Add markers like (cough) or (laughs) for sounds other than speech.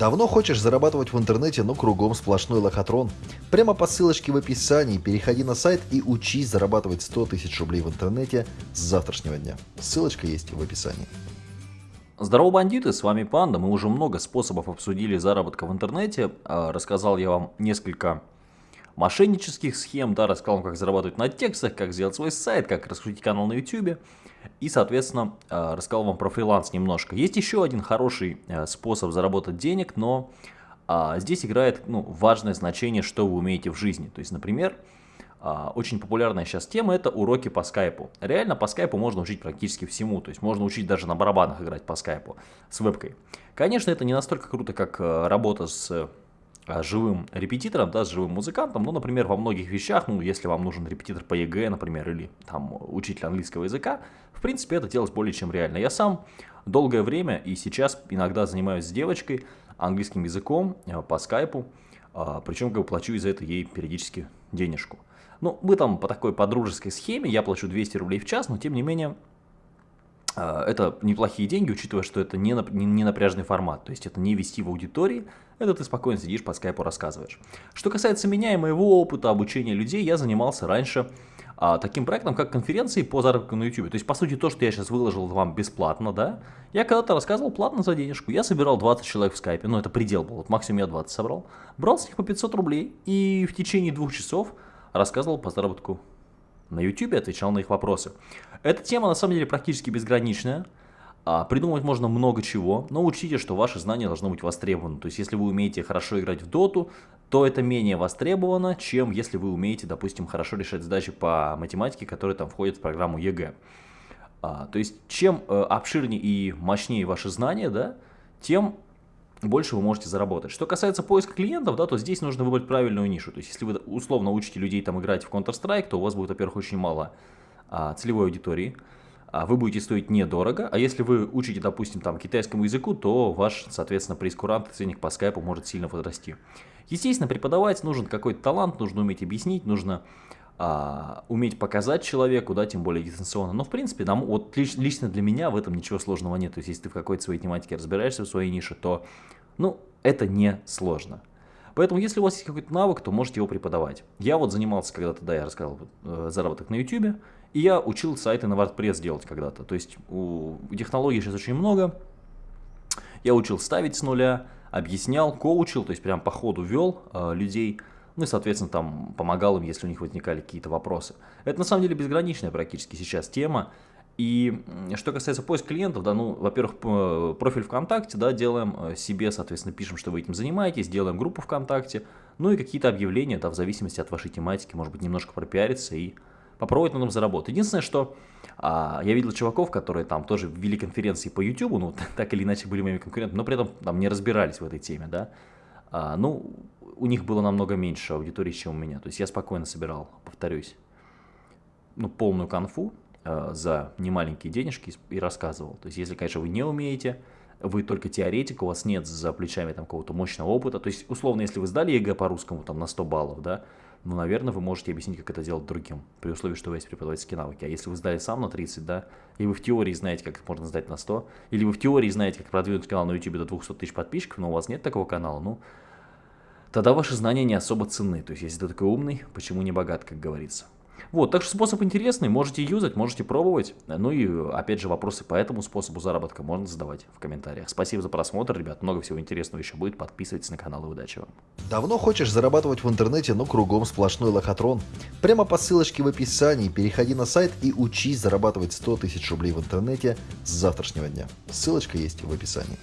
Давно хочешь зарабатывать в интернете, но кругом сплошной лохотрон? Прямо по ссылочке в описании переходи на сайт и учись зарабатывать 100 тысяч рублей в интернете с завтрашнего дня. Ссылочка есть в описании. Здорово, бандиты, с вами Панда. Мы уже много способов обсудили заработка в интернете. А, рассказал я вам несколько мошеннических схем, да, рассказал вам, как зарабатывать на текстах, как сделать свой сайт, как раскрутить канал на YouTube. И, соответственно, э, рассказал вам про фриланс немножко. Есть еще один хороший э, способ заработать денег, но а, здесь играет ну, важное значение, что вы умеете в жизни. То есть, например, а, очень популярная сейчас тема это уроки по скайпу. Реально по скайпу можно учить практически всему. То есть можно учить даже на барабанах играть по скайпу с вебкой. Конечно, это не настолько круто, как э, работа с живым репетитором, да, с живым музыкантом, ну, например, во многих вещах, ну, если вам нужен репетитор по ЕГЭ, например, или там учитель английского языка, в принципе, это делать более чем реально. Я сам долгое время и сейчас иногда занимаюсь с девочкой английским языком э, по скайпу, а, причем как бы плачу из-за этого ей периодически денежку. Ну, мы там по такой подружеской схеме, я плачу 200 рублей в час, но тем не менее это неплохие деньги, учитывая, что это не, не напряжный формат, то есть это не вести в аудитории, это ты спокойно сидишь по скайпу рассказываешь. Что касается меня и моего опыта обучения людей, я занимался раньше а, таким проектом, как конференции по заработку на YouTube. То есть, по сути, то, что я сейчас выложил вам бесплатно, да, я когда-то рассказывал платно за денежку. Я собирал 20 человек в скайпе, ну это предел был, вот максимум я 20 собрал. Брал с них по 500 рублей и в течение двух часов рассказывал по заработку на YouTube отвечал на их вопросы. Эта тема на самом деле практически безграничная. А, придумать можно много чего, но учтите, что ваши знания должны быть востребованы. То есть, если вы умеете хорошо играть в доту, то это менее востребовано, чем если вы умеете, допустим, хорошо решать задачи по математике, которые там входят в программу ЕГЭ. А, то есть, чем э, обширнее и мощнее ваши знания, да, тем больше вы можете заработать. Что касается поиска клиентов, да, то здесь нужно выбрать правильную нишу. То есть, если вы условно учите людей там играть в Counter-Strike, то у вас будет, во-первых, очень мало а, целевой аудитории. А вы будете стоить недорого, а если вы учите, допустим, там китайскому языку, то ваш, соответственно, прескурант ценник по скайпу может сильно возрасти. Естественно, преподавать нужен какой-то талант, нужно уметь объяснить, нужно а, уметь показать человеку, да, тем более дистанционно. Но, в принципе, нам, вот лично для меня в этом ничего сложного нет. То есть, если ты в какой-то своей тематике разбираешься в своей нише, то, ну, это не сложно. Поэтому, если у вас есть какой-то навык, то можете его преподавать. Я вот занимался когда-то, да, я рассказал, э, заработок на YouTube, и я учил сайты на WordPress делать когда-то. То есть, у технологий сейчас очень много. Я учил ставить с нуля, объяснял, коучил, то есть, прям по ходу вел э, людей ну и, соответственно, там помогал им, если у них возникали какие-то вопросы. Это на самом деле безграничная практически сейчас тема. И что касается поиска клиентов, да, ну, во-первых, профиль ВКонтакте, да, делаем э, себе, соответственно, пишем, что вы этим занимаетесь, делаем группу ВКонтакте, ну и какие-то объявления, да, в зависимости от вашей тематики, может быть, немножко пропиариться и попробовать на этом заработать. Единственное, что а, я видел чуваков, которые там тоже ввели конференции по YouTube, ну, (laughs) так или иначе были моими конкурентами, но при этом там не разбирались в этой теме, да. А, ну, у них было намного меньше аудитории, чем у меня. То есть я спокойно собирал, повторюсь, ну, полную конфу э, за немаленькие денежки и рассказывал. То есть если, конечно, вы не умеете, вы только теоретик, у вас нет за плечами там какого-то мощного опыта. То есть, условно, если вы сдали ЕГЭ по русскому там на 100 баллов, да, ну, наверное, вы можете объяснить, как это делать другим, при условии, что у вас есть преподавательские навыки. А если вы сдали сам на 30, да, и вы в теории знаете, как это можно сдать на 100, или вы в теории знаете, как продвинуть канал на YouTube до 200 тысяч подписчиков, но у вас нет такого канала, ну, тогда ваши знания не особо ценны. То есть, если ты такой умный, почему не богат, как говорится. Вот, так что способ интересный, можете юзать, можете пробовать. Ну и, опять же, вопросы по этому способу заработка можно задавать в комментариях. Спасибо за просмотр, ребят, много всего интересного еще будет. Подписывайтесь на канал и удачи вам. Давно хочешь зарабатывать в интернете, но кругом сплошной лохотрон? Прямо по ссылочке в описании переходи на сайт и учись зарабатывать 100 тысяч рублей в интернете с завтрашнего дня. Ссылочка есть в описании.